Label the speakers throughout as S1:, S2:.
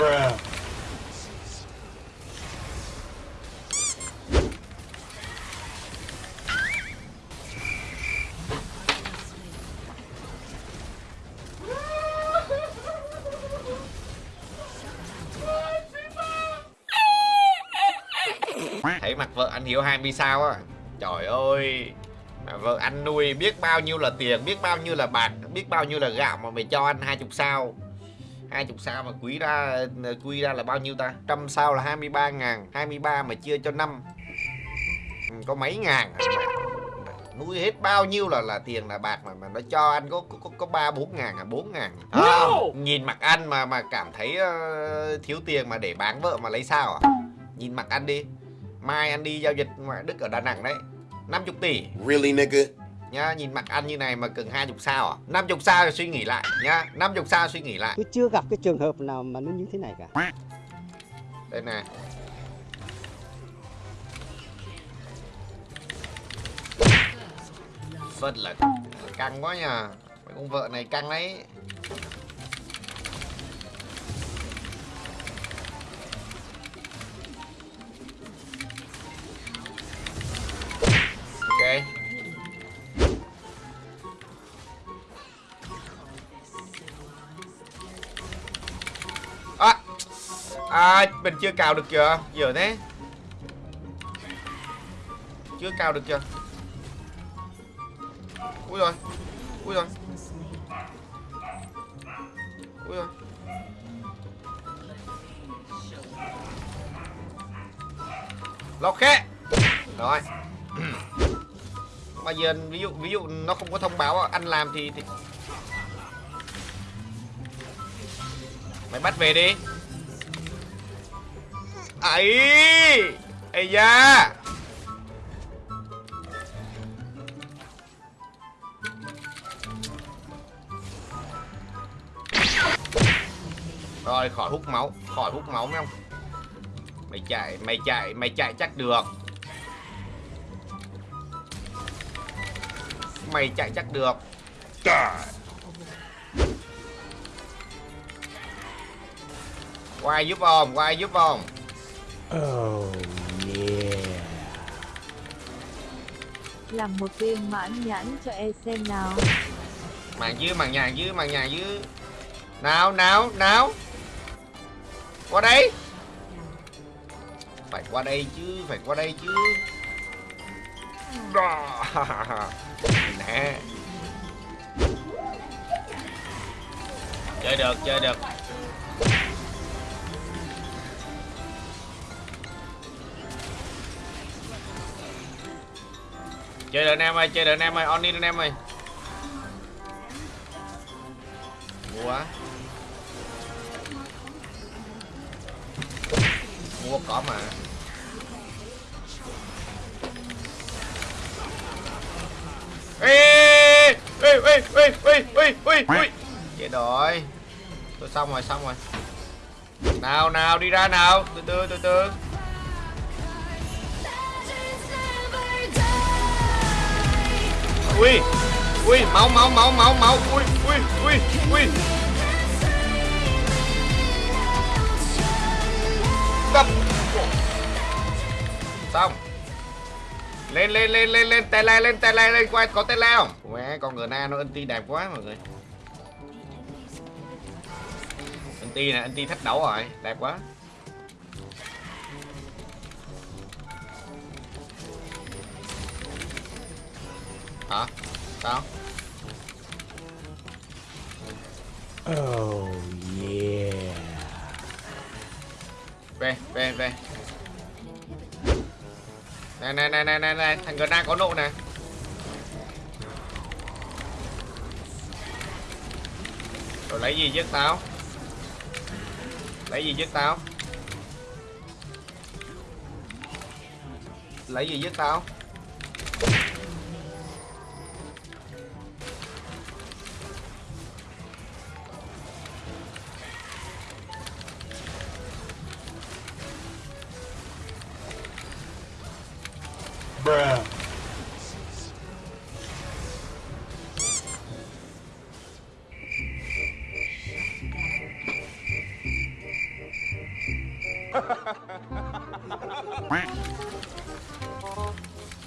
S1: Bruh.
S2: thấy mặt vợ anh hiếu 20 sao á trời ơi, mà vợ anh nuôi biết bao nhiêu là tiền, biết bao nhiêu là bạc, biết bao nhiêu là gạo mà mày cho anh 20 sao 20 sao mà quý ra quy ra là bao nhiêu ta? Trăm sao là 23 ngàn 23 mà chia cho năm. Ừ, có mấy ngàn à? nuôi hết bao nhiêu là là tiền là bạc mà mà nó cho anh có có có ba bốn ngàn à? Bốn ngàn. À,
S1: No!
S2: nhìn mặt anh mà mà cảm thấy uh, thiếu tiền mà để bán vợ mà lấy sao à? Nhìn mặt anh đi. Mai anh đi giao dịch ngoại đức ở đà nẵng đấy. 50 tỷ.
S3: Really, nigga?
S2: Nhá nhìn mặt anh như này mà cần 20 sao à? 50 sao thì suy nghĩ lại nhá 50 sao suy nghĩ lại.
S4: Tôi chưa gặp cái trường hợp nào mà nó như thế này cả.
S2: Đây nè Vất là căng quá nhờ. Mấy con vợ này căng đấy À mình chưa cào được chưa Giờ thế. Chưa cào được chưa Ui rồi Ui rồi. Ui rồi. Lọt khé Rồi. Mà giờ ví dụ ví dụ nó không có thông báo anh làm thì, thì... Mày bắt về đi ấy ấy da. Rồi, khỏi hút máu, khỏi hút máu không mày chạy mày chạy mày chạy chắc được. Mày chạy chắc được.
S1: God.
S2: giúp không qua giúp không
S4: oh yeah.
S5: Làm một viên mãn nhãn cho e xem nào.
S2: Màn dưới màn nhà dưới màn nhà dưới nào nào nào. Qua đây. Phải qua đây chứ phải qua đây chứ. Đó. nè. Chơi được chơi được chơi được anh em ơi, chơi được anh em ơi, on đi anh em ơi. Mua quá. Mua cỏ mà. Ê ê ê ê ê ê ê ê. Chết rồi. Tôi xong rồi xong rồi. Nào nào, đi ra nào. Từ từ từ từ. Ui. Ui máu máu máu máu máu. Ui ui ui ui. Tập. Xong. Lên lên lên lên lên tele lên tele lên quay có tele không? Mẹ, con người na nó anti đẹp quá mọi người. Anti nè anti thách đấu rồi đẹp quá. Hả? Sao?
S4: Oh yeah.
S2: Về về về. Này này này này này này thằng gần đang có nộ nè rồi lấy gì giết tao? Lấy gì giết tao? Lấy gì giết tao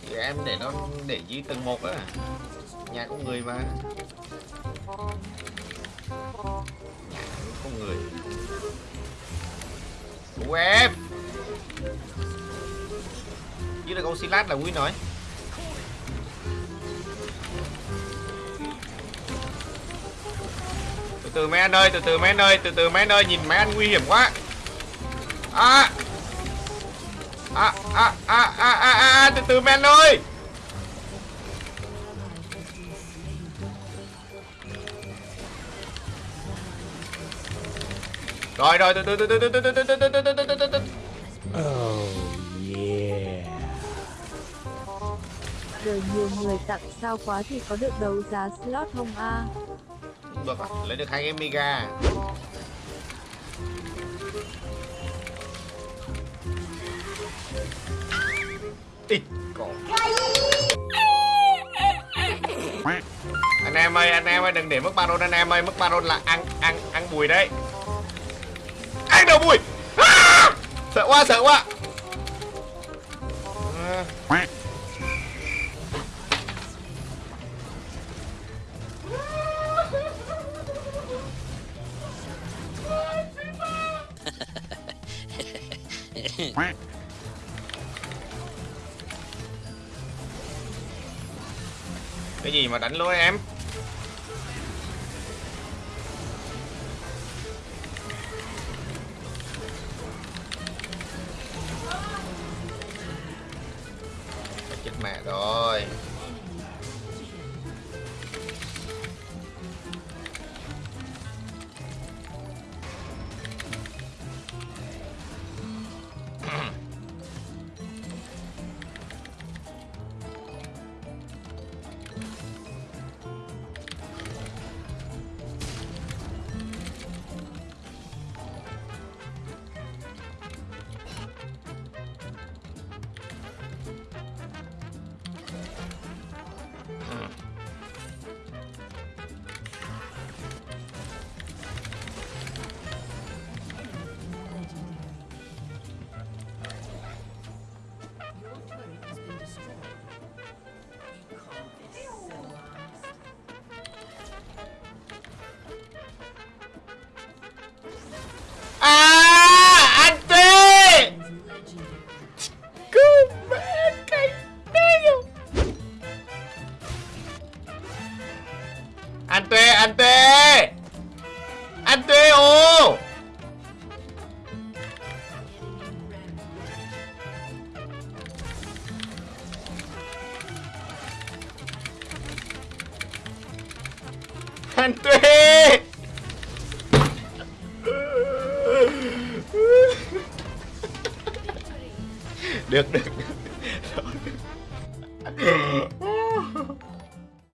S2: Thì em để nó để dưới tầng một á. Nhà có người mà. Nhà có người. Của em? Dưới được oxylat là quý nói. Từ từ mấy anh ơi, từ từ mấy anh ơi, từ từ mấy anh ơi, nhìn mấy anh nguy hiểm quá à à à à à à, à từ từ anh ơi rồi rồi từ từ từ từ từ từ từ từ từ từ từ từ từ từ
S4: Oh yeah.
S5: Đời nhiều người tặng sao quá thì có được đấu giá slot không a
S2: được à? lấy được hai cái mega Ý, anh em ơi anh em ơi đừng để mất baron anh em ơi mất baron là ăn ăn ăn bùi đấy ăn đầu bùi à! sợ quá sợ quá à. Cái gì mà đánh lối em? Chết mẹ rồi. Ăn tuê, ăn tuê Ăn tuê ô. Ăn tuê Được, được, được.